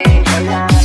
Hey.